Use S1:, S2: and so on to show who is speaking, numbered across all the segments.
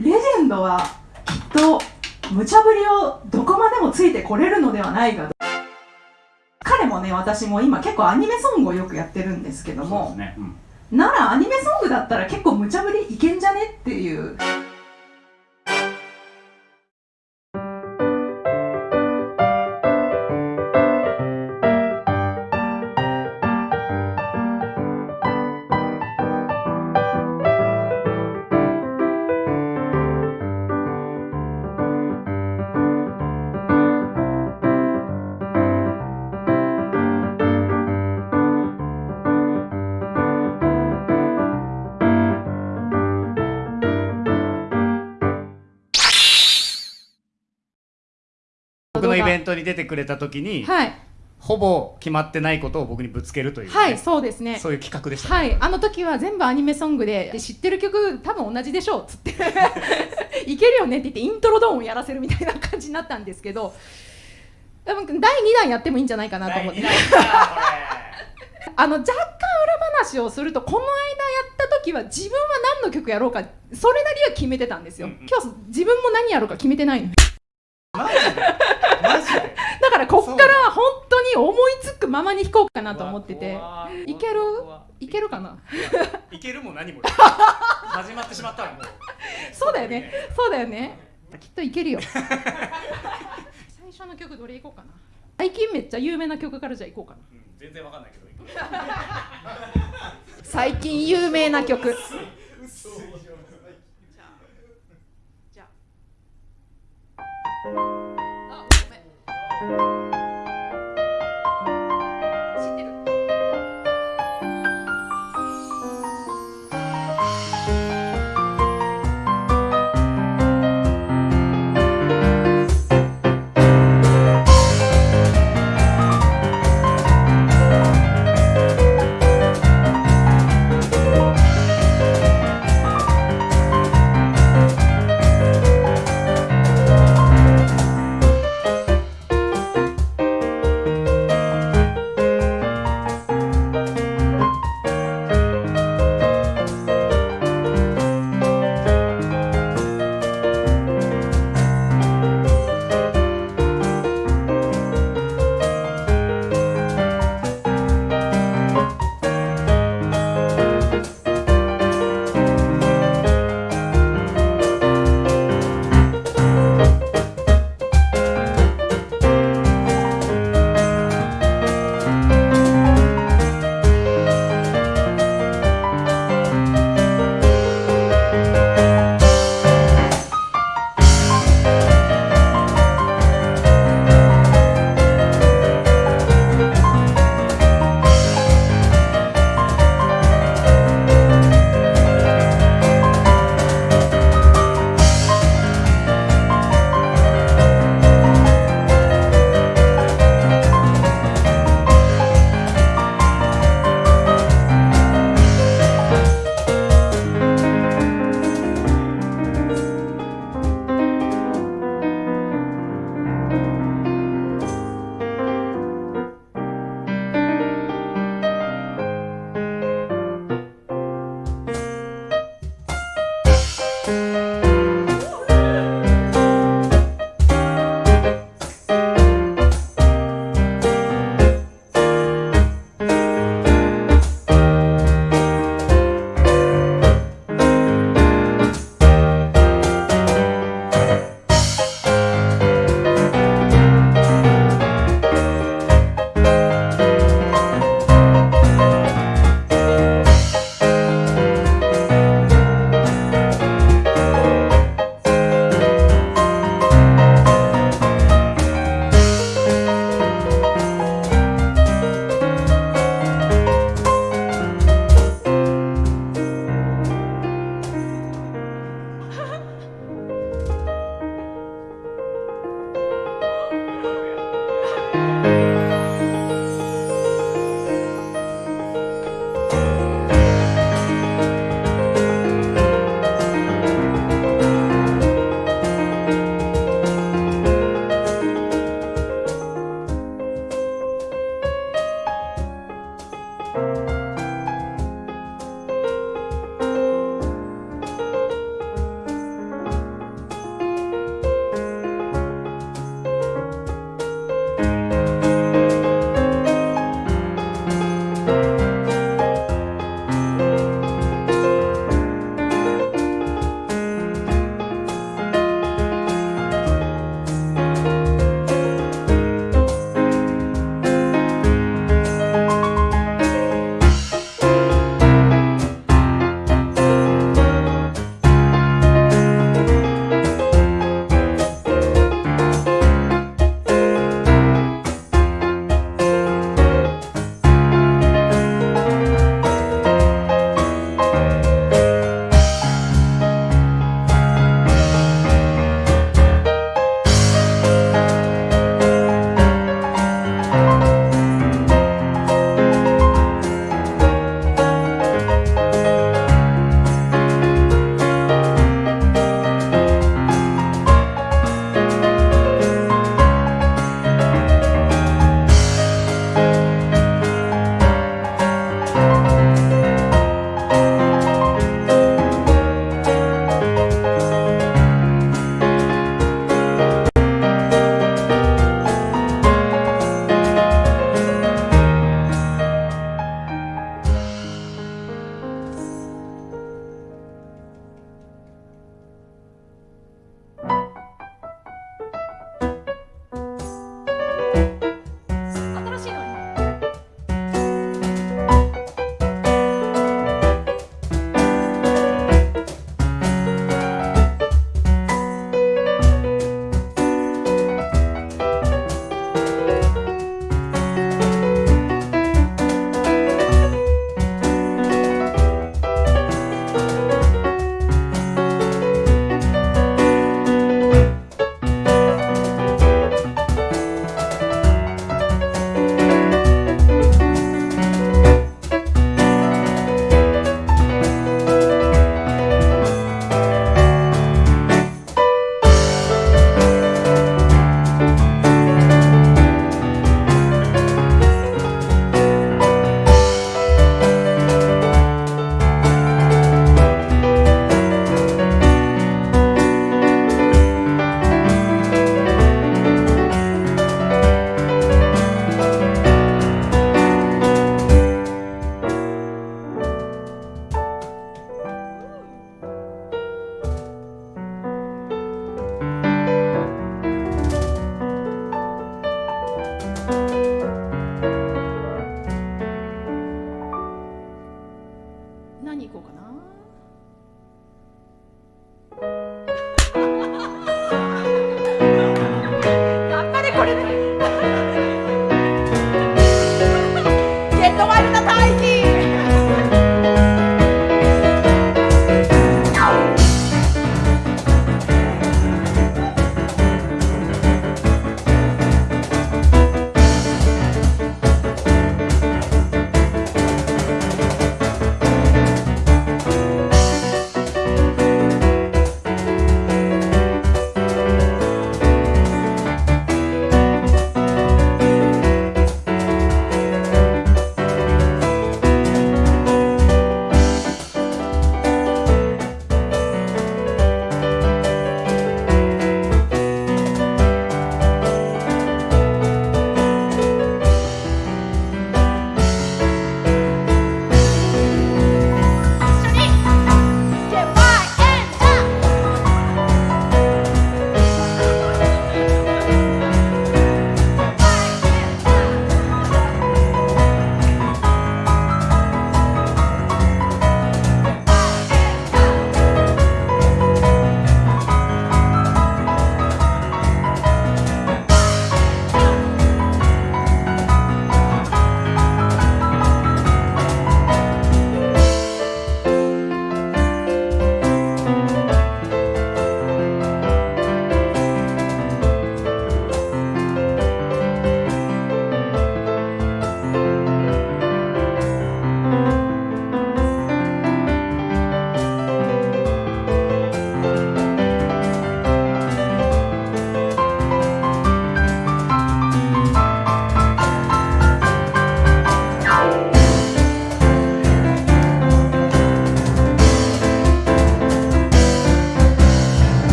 S1: レジェンドはきっと無茶ぶりをどこまでもついてこれるのではないかと。彼もね私も今結構アニメソングをよくやってるんですけども、
S2: ね。うん。
S1: ならアニメソングだったら結構無茶ぶりいけんじゃね？っていう
S2: トに出てくれた時に、
S3: はい。
S2: ほぼ決まってないことを僕にぶつけるという、ね
S3: はいそうですね。
S2: そういう企画でした、
S3: はい、あの時は全部アニメソングでで知ってる曲多分同じでしょうっつって。いけるよねって言ってイントロドーンをやらせるみたいな感じになったんですけど多分第2弾やってもいいんじゃないかなと思って。あの若干裏話をするとこの間やった時は自分は何の曲やろうかそれなりは決めてたんですよ、
S2: うんうん。
S3: 今日自分も何やろうか決めてないの。
S2: れマジで？
S3: こっからは本当に思いつくままに弾こうかなと思ってて。
S2: 怖
S3: いける？いけるかな？い
S2: けるも何も始まってしまったらもう。
S3: そうだよね。そうだよね。きっといけるよ。最初の曲どれいこうかな？最近めっちゃ有名な曲からじゃあいこうかな。
S2: うん全然わかんないけど
S3: 最近有名な曲。じゃあ。あ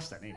S2: ましたね